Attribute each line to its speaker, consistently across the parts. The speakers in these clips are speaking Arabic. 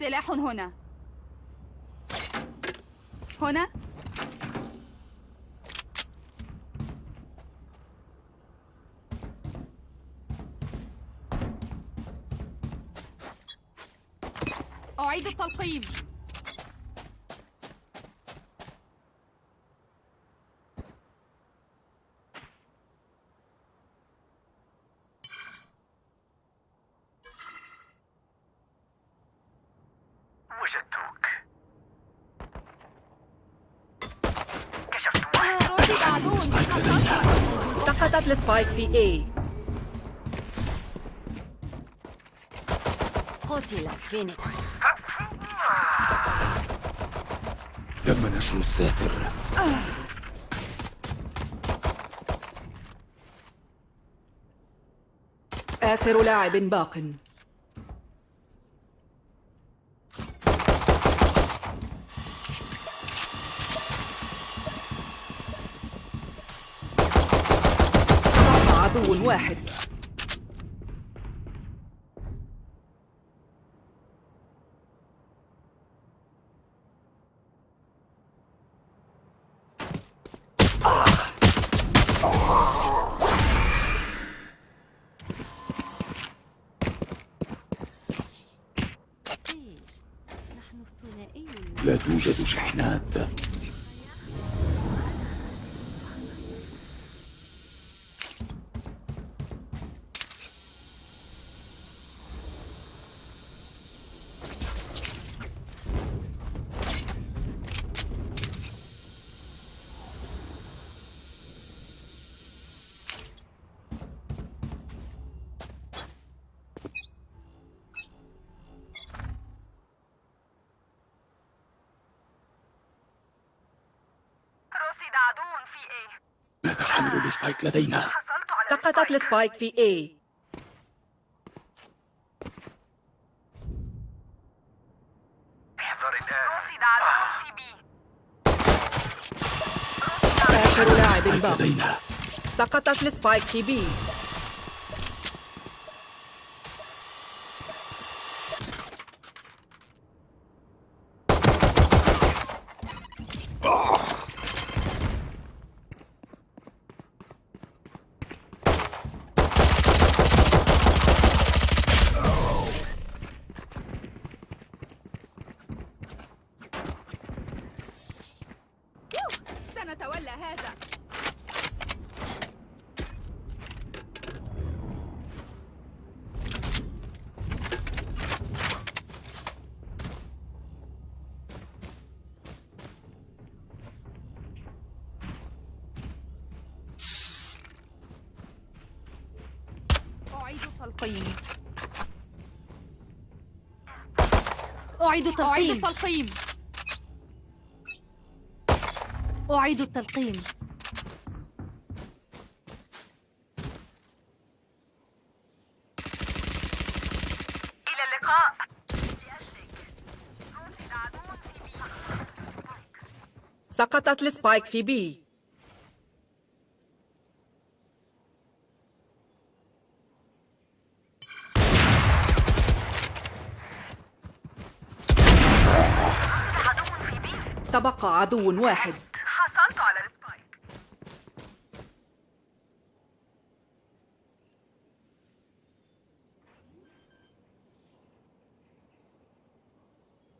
Speaker 1: سلاح هنا. هنا أعيد التلقيم
Speaker 2: وجدتك كشفت واحد
Speaker 1: رصد عدو حصلت
Speaker 3: سقطت ال spike في A.
Speaker 4: قتل فينيكس.
Speaker 5: تم نشر الساتر.
Speaker 3: آخر لاعب باق ضعف عدو واحد
Speaker 4: سير نحن الثنائي
Speaker 5: لا توجد شحنات
Speaker 2: رصد عدو في A
Speaker 5: حامل ال spike لدينا؟
Speaker 3: سقطت
Speaker 2: ال
Speaker 3: spike. في A.
Speaker 2: احذر الآن. رصد عدو في B.
Speaker 3: آخر لاعب سقطت ال spike في B
Speaker 1: سنتولى هذا أعيد التلقيم
Speaker 4: أعيد
Speaker 1: أعيد
Speaker 4: التلقيم.
Speaker 1: التلقيم.
Speaker 4: أعيد التلقيم.
Speaker 2: إلى اللقاء. لأجلك رصد عدو في بي
Speaker 3: سقطت السبايك في B
Speaker 2: عدو في B
Speaker 3: تبقى عدو واحد
Speaker 2: حصلت على ال spike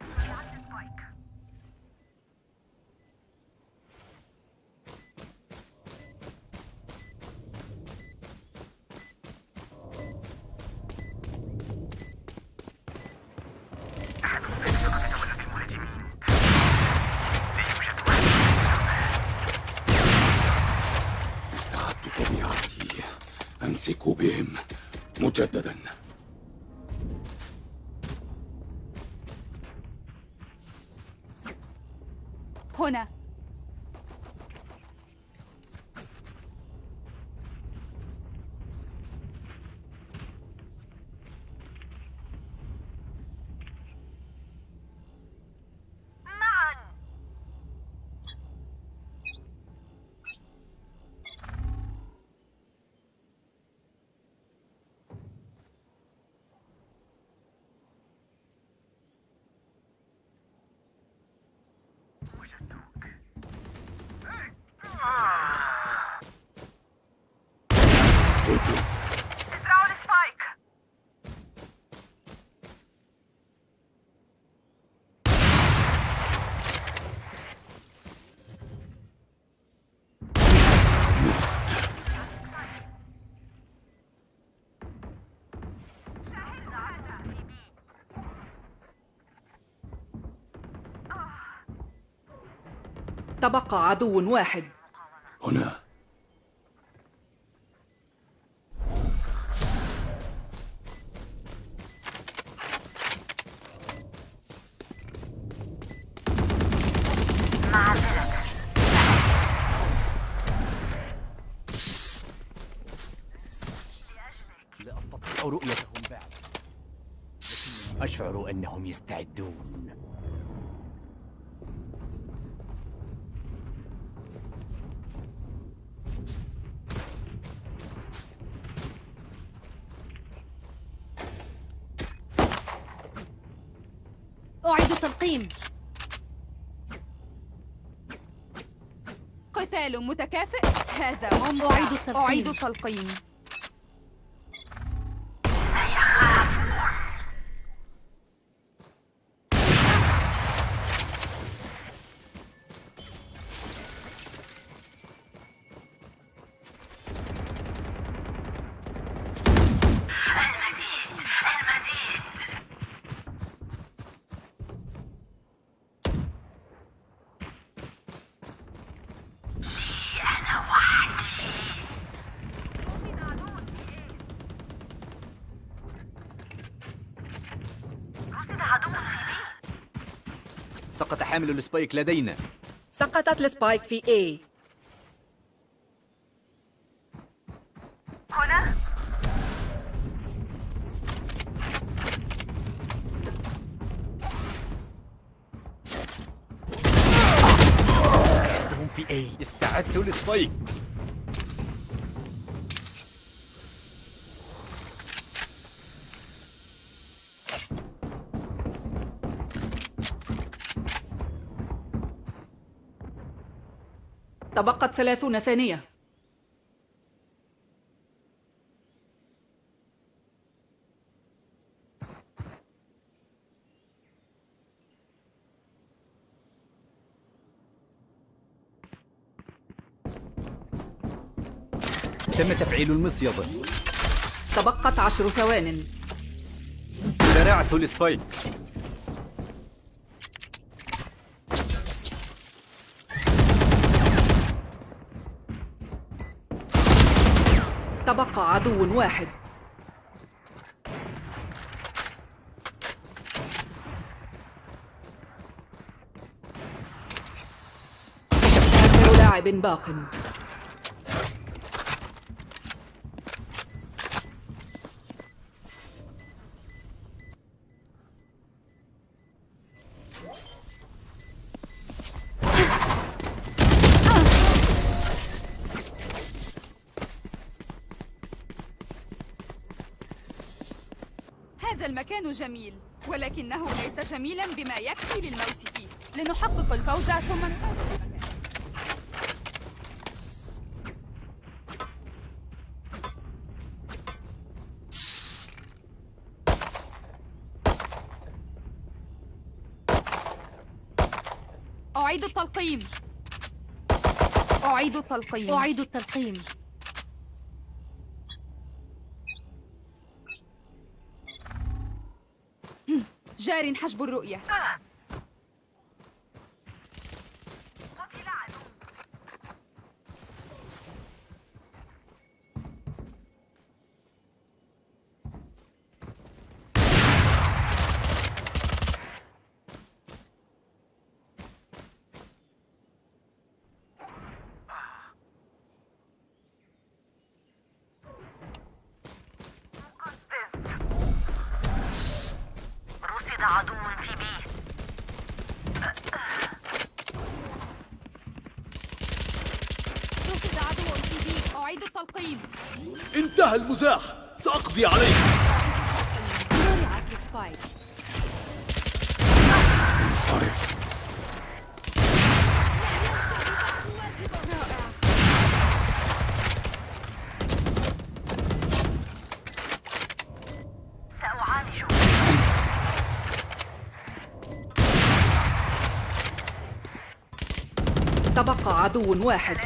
Speaker 2: ضيعت ال spike. أحد الفرق يتولى بالمهاجمين. لا يوجد واحد
Speaker 5: استعدت طبيعتي أمسك بهم مجددا
Speaker 1: هنا
Speaker 2: ازرعوا السبايك
Speaker 3: تبقى عدو واحد.
Speaker 5: هنا.
Speaker 6: لا أستطيع رؤيتهم بعد لكنني أشعر أنهم يستعدون.
Speaker 4: التلقيم
Speaker 1: قتال متكافئ. هذا ممتع
Speaker 4: أعيد التلقيم.
Speaker 1: أعيد التلقيم.
Speaker 6: حامل ال spike لدينا.
Speaker 3: سقطت ال spike في A.
Speaker 2: هنا؟
Speaker 6: في استعدت لل spike.
Speaker 3: تبقت ثلاثون ثانية.
Speaker 6: تم تفعيل المصيدة
Speaker 3: تبقت عشر ثوان.
Speaker 6: زرعت السبايك.
Speaker 3: تبقى عدو واحد. لاعب باق.
Speaker 1: هذا المكان جميل ولكنه ليس جميلا بما يكفي للموت فيه. لنحقق الفوز ثم. أعيد التلقيم. أعيد التلقيم.
Speaker 4: أعيد التلقيم.
Speaker 1: جار حجب الرؤية.
Speaker 5: سأقضي عليك. انصرف.
Speaker 3: تبقى عدو واحد.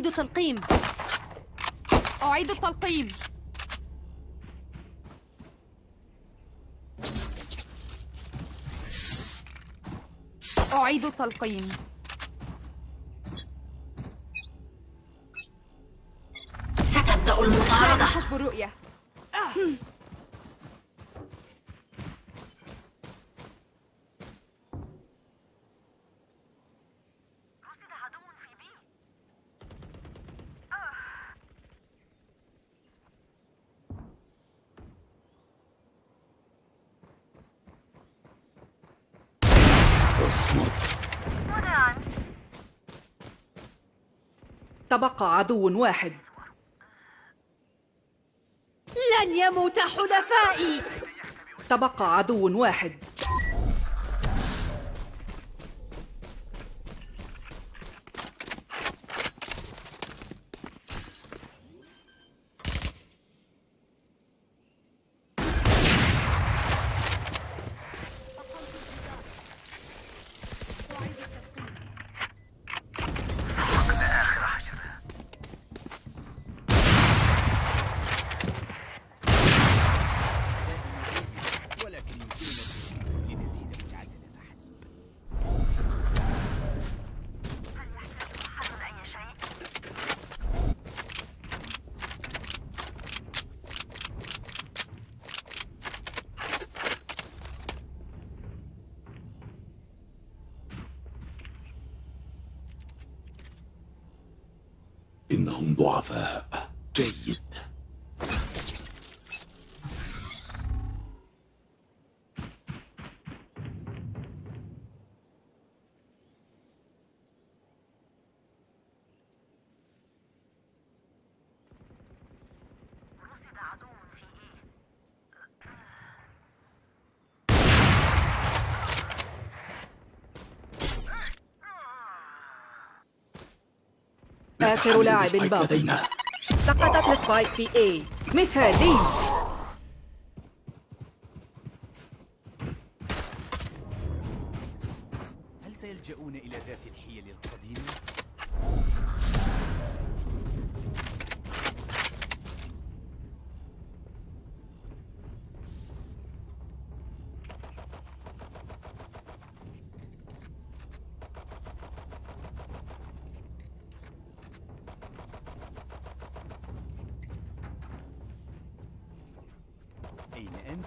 Speaker 4: أعيد تلقيم
Speaker 1: أعيد التلقيم. أعيد التلقيم.
Speaker 3: ستبدأ المطاردة.
Speaker 1: حسب الرؤية
Speaker 2: رصد
Speaker 3: تبقى عدو واحد.
Speaker 4: لن يموت حلفائي.
Speaker 3: تبقى عدو واحد
Speaker 6: ولكن يمكننا لنزيد العدد فحسب
Speaker 2: هل يحتاج أحد أي شيء؟
Speaker 5: إنهم ضعفاء جيد
Speaker 2: رصد
Speaker 3: لاعب
Speaker 5: سبايك
Speaker 3: باق
Speaker 5: لدينا
Speaker 3: سقطت السبايك في A. مثالي.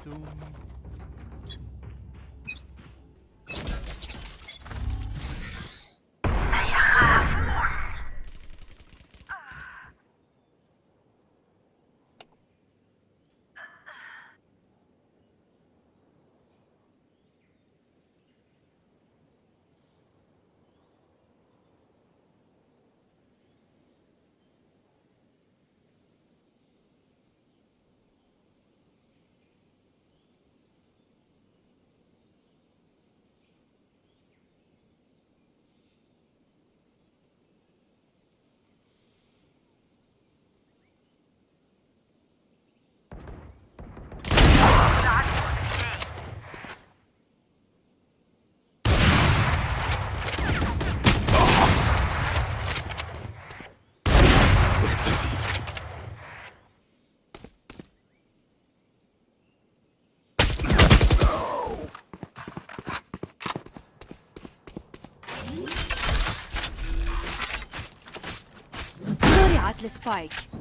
Speaker 6: doom. أنتم؟
Speaker 4: زرعت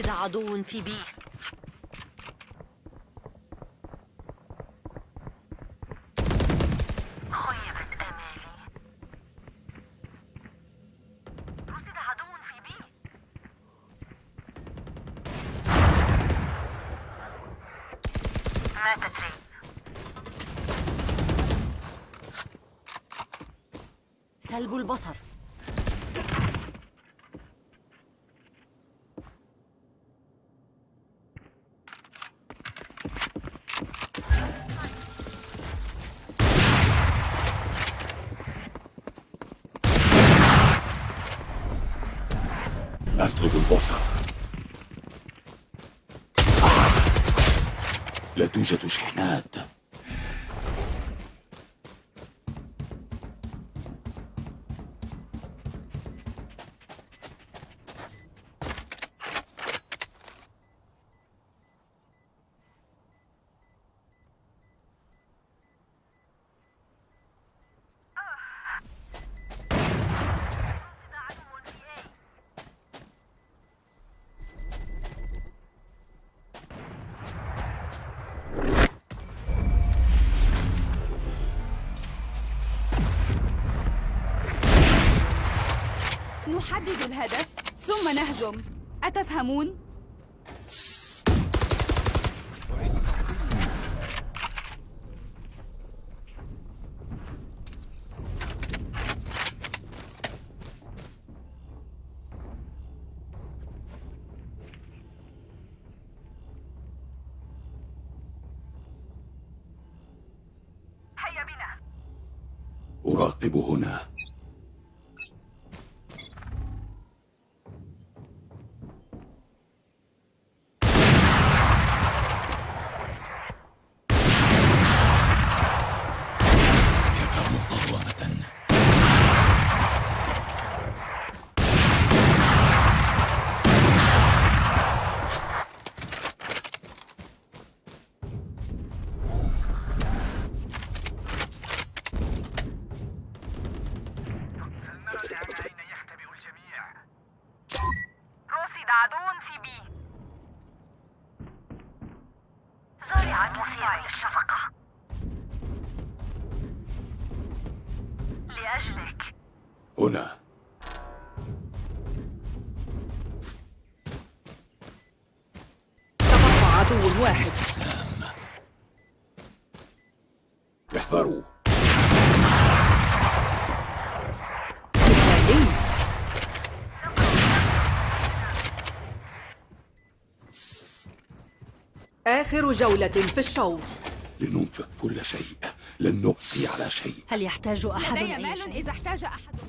Speaker 2: رصد عدو في بي
Speaker 5: لا توجد شحنات
Speaker 1: نحدد الهدف ثم نهجم أتفهمون؟
Speaker 2: هيا بنا
Speaker 5: أراقب هنا كفى مقاومة
Speaker 2: فلنرى الآن أين يختبئ الجميع رصد عدو في بي زرعت مثير للشفقة لأجلك.
Speaker 5: هنا.
Speaker 3: تبقى عدو واحد. آخر جولة في الشوط.
Speaker 5: لننفق كل شيء. لن نبقي على شيء.
Speaker 4: هل يحتاج أحد
Speaker 1: لدي مال
Speaker 4: شيء؟
Speaker 1: إذا احتاج أحدكم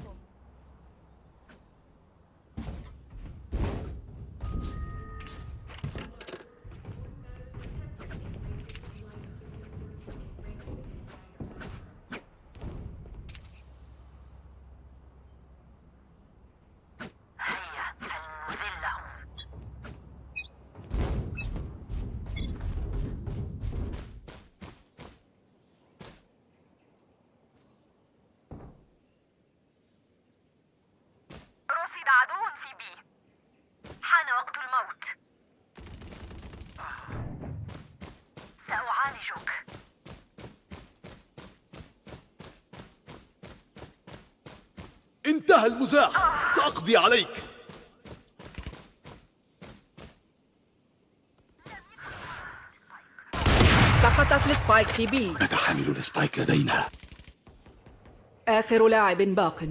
Speaker 5: انتهى المزاح. سأقضي عليك.
Speaker 3: سقطت ال spike في B.
Speaker 5: حامل ال spike لدينا.
Speaker 3: آخر لاعب باق.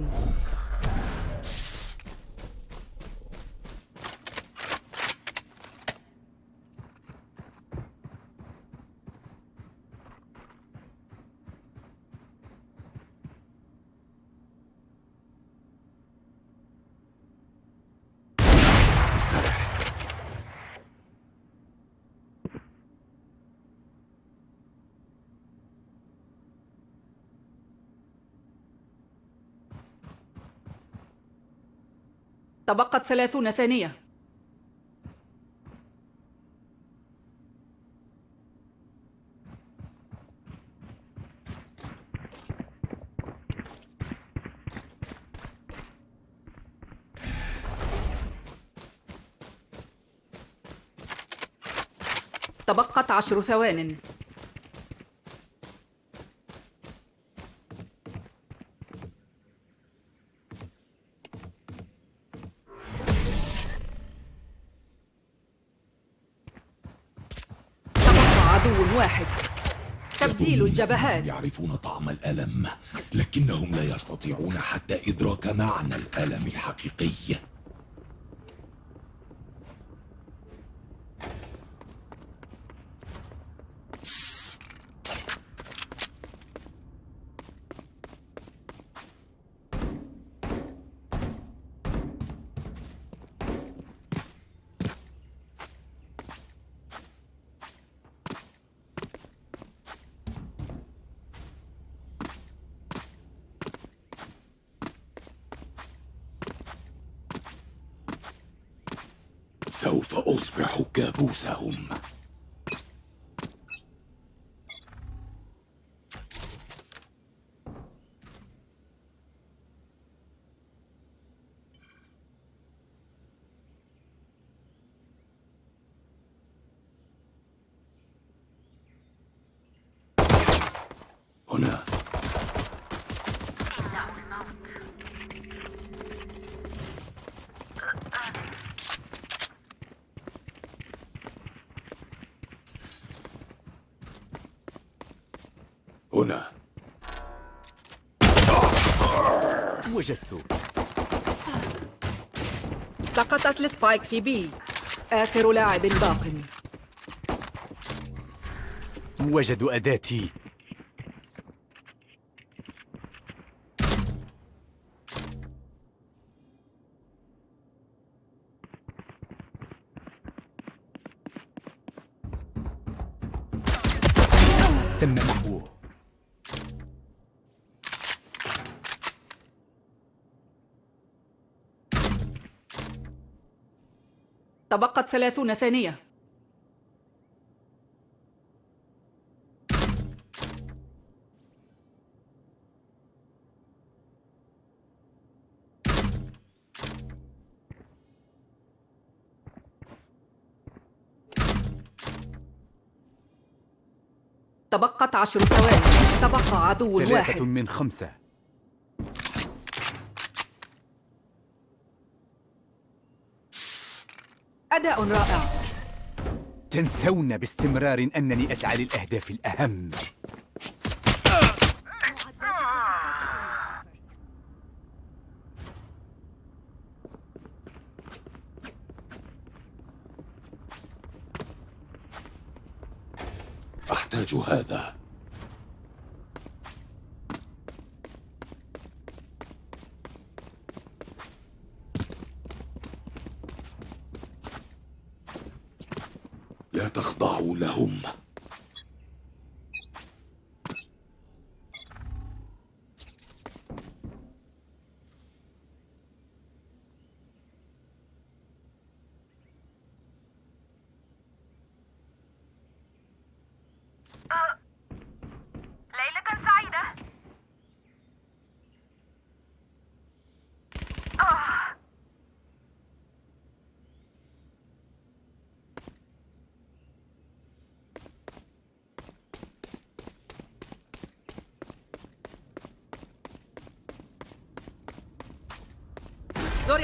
Speaker 3: تبقت ثلاثون ثانية. تبقت عشر ثوان. واحد. تبديل الجبهات.
Speaker 5: يعرفون طعم الألم لكنهم لا يستطيعون حتى إدراك معنى الألم الحقيقي. هنا.
Speaker 6: وجدته.
Speaker 3: سقطت السبايك في بي. آخر لاعب باق.
Speaker 6: وجدوا أداتي.
Speaker 3: تبقت ثلاثون ثانية. تبقت عشر ثواني. تبقى عدو
Speaker 6: ثلاثة
Speaker 3: واحد.
Speaker 6: من خمسة.
Speaker 3: أداء رائع.
Speaker 6: تنسون باستمرار أنني أسعى للأهداف الأهم.
Speaker 5: أحتاج هذا.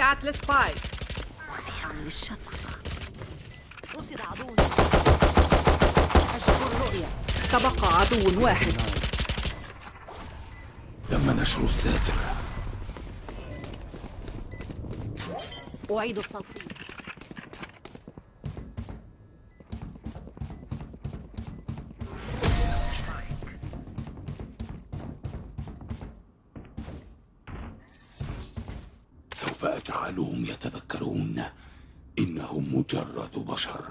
Speaker 3: زرعت السبايك
Speaker 7: مثير للشفقة رصد عدو أجل الرؤية
Speaker 3: تبقى عدو واحد.
Speaker 5: تم نشر الساتر
Speaker 7: أعيد التلقيم
Speaker 5: أجعلهم يتذكرون إنهم مجرد بشر.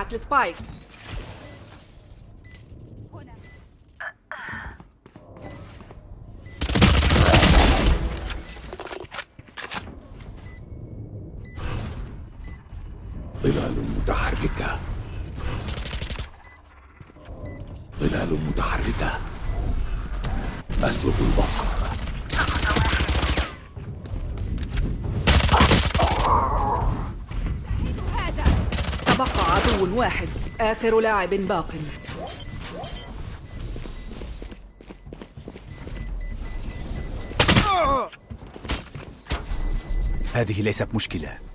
Speaker 3: زرعت السبايك.
Speaker 5: ظلال متحركة. ظلال متحركة. أسلب البصر
Speaker 1: هذا
Speaker 3: تبقى عدو واحد. آخر لاعب باق.
Speaker 6: هذه ليست مشكلة.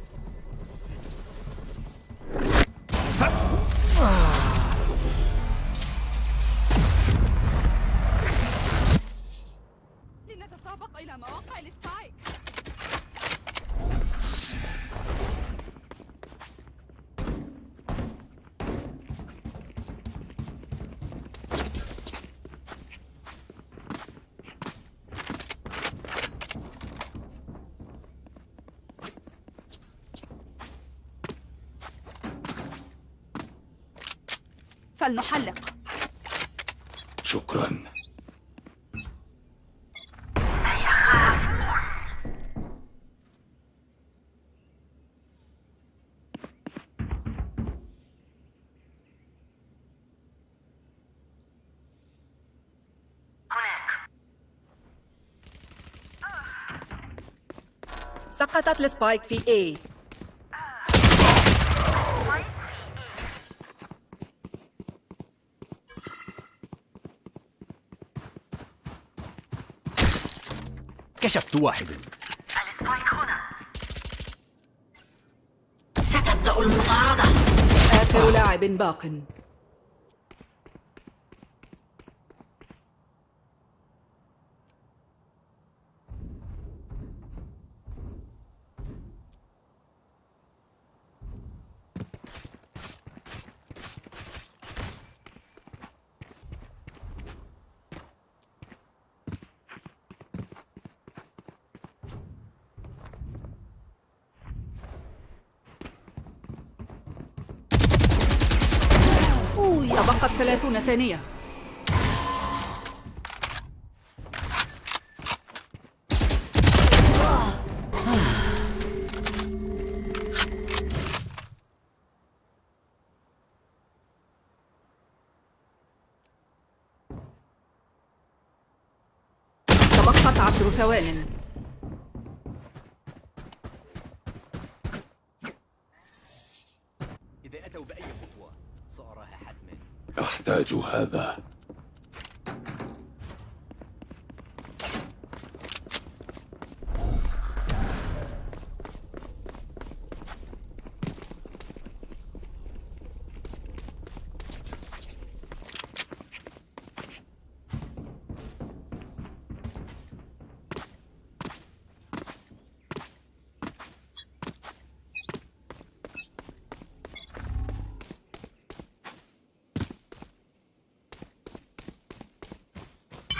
Speaker 3: سقطت ال spike في A.
Speaker 6: كشفت واحدا
Speaker 2: ال spike هنا.
Speaker 7: ستبدأ المطاردة.
Speaker 3: آخر لاعب باق تبقت ثلاثون ثانية تبقت عشر ثوان.
Speaker 5: أحتاج هذا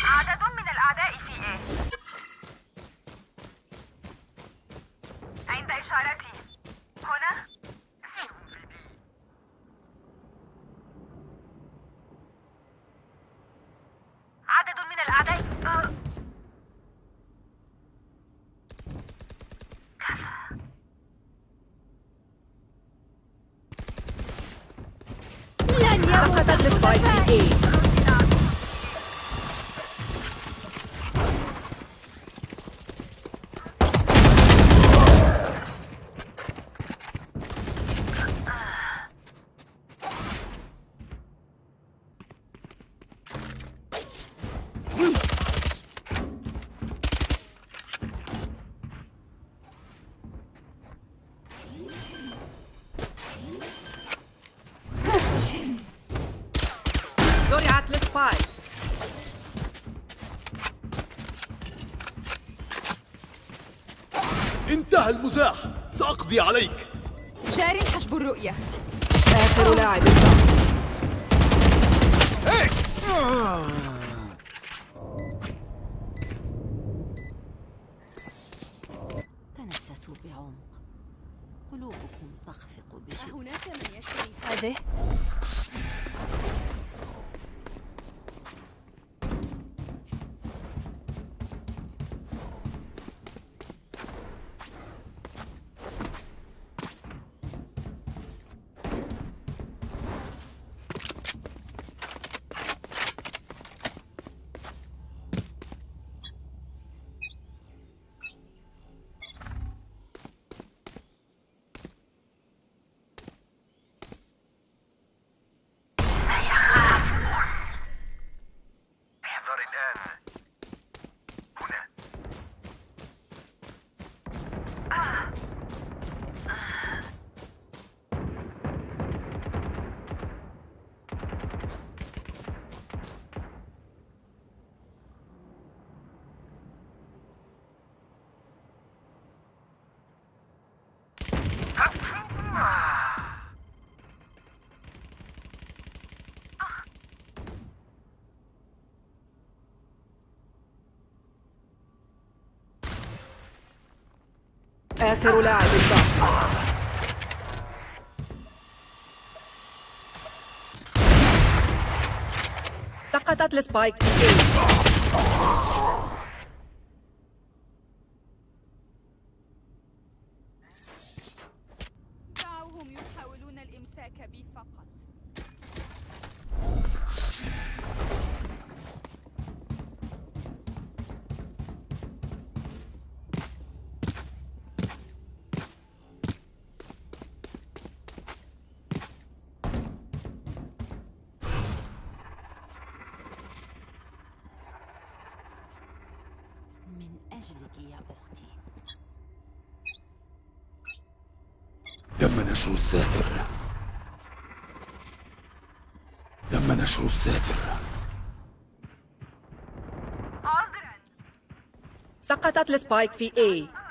Speaker 2: عدد من الأعداء في إيه عند إشارتي هنا عدد من الأعداء آه.
Speaker 4: لن يموت
Speaker 3: سقطت السبايك في A زرعت السبايك
Speaker 8: انتهى المزاح. سأقضي عليك.
Speaker 1: جار حجب الرؤية.
Speaker 3: آخر لاعب. باق آخر لاعب باق سقطت السبايك في
Speaker 7: أجلك يا أختي.
Speaker 5: تم نشر الساتر تم نشر الساتر
Speaker 2: عذرا
Speaker 3: سقطت السبايك في A.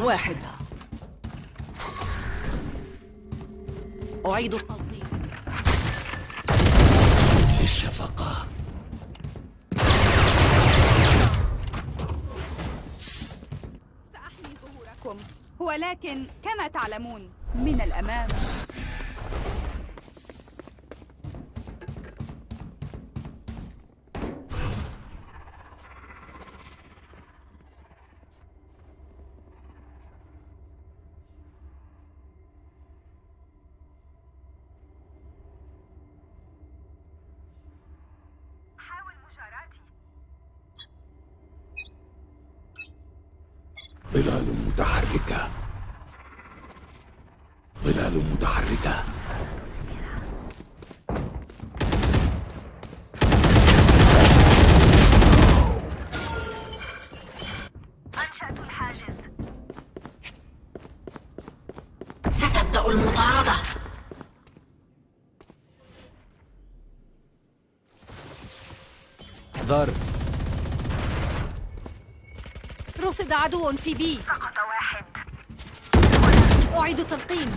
Speaker 3: واحد.
Speaker 7: أعيد التلقيم
Speaker 5: للشفقة
Speaker 1: سأحمي ظهوركم. ولكن كما تعلمون من الأمام
Speaker 5: ظلال متحركة. ظلال متحركة.
Speaker 2: أنشأت الحاجز.
Speaker 7: ستبدأ المطاردة.
Speaker 6: احذر
Speaker 4: رصد عدو في بي.
Speaker 2: سقط واحد.
Speaker 4: أعيد تلقيم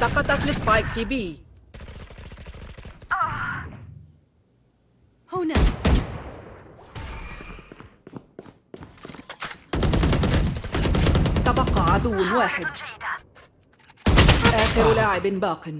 Speaker 3: سقطت السبايك في B.
Speaker 4: هنا.
Speaker 3: تبقى عدو واحد. آخر لاعب باق.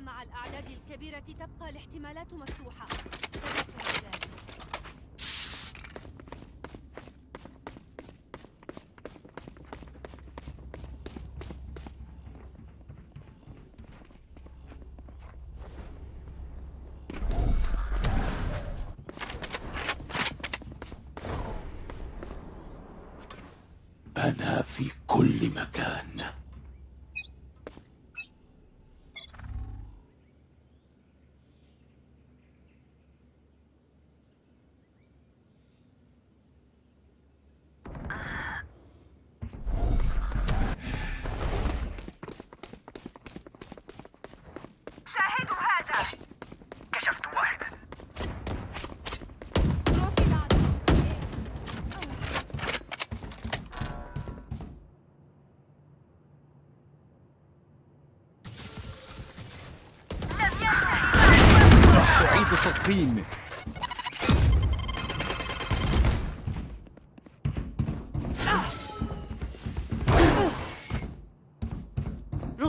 Speaker 4: مع الأعداد الكبيرة تبقى الاحتمالات مفتوحة. تذكر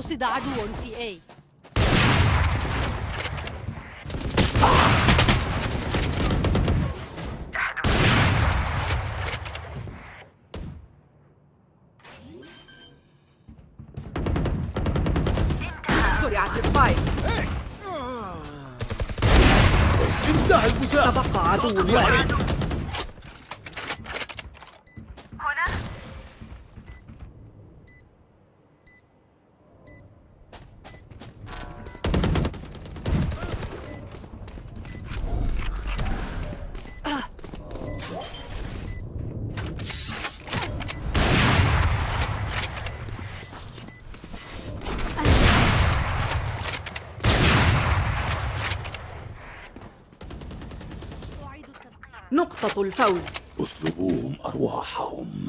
Speaker 4: رصد عدو في
Speaker 8: المزاح
Speaker 3: تبقى عدو واحد نقطة الفوز.
Speaker 2: اسلبوهم أرواحهم.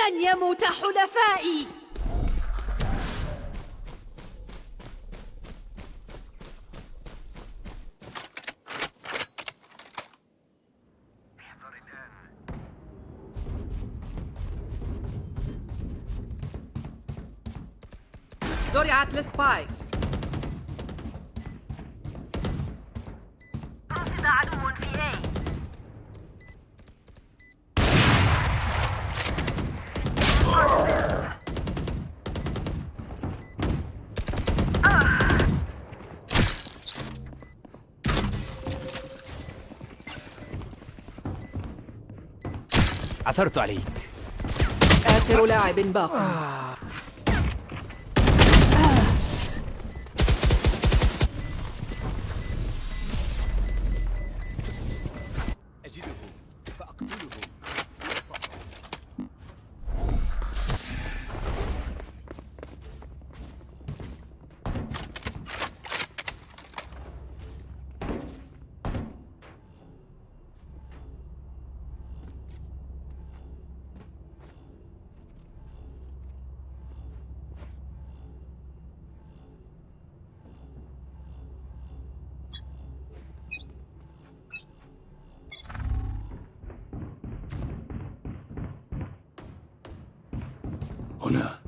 Speaker 4: لن يموت حلفائي.
Speaker 3: زرعت السبايك
Speaker 6: عثرت عليك.
Speaker 3: آخر لاعب باق.
Speaker 2: هنا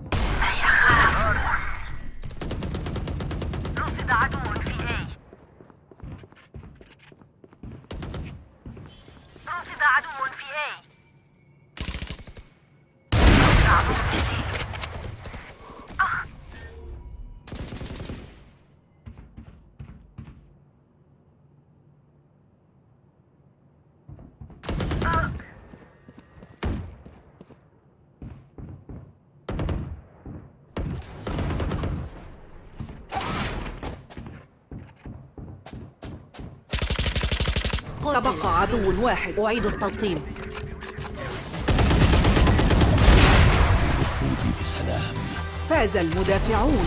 Speaker 3: تبقى عدو واحد.
Speaker 7: أعيد التلقيم.
Speaker 2: ودي بسلام
Speaker 3: فاز المدافعون.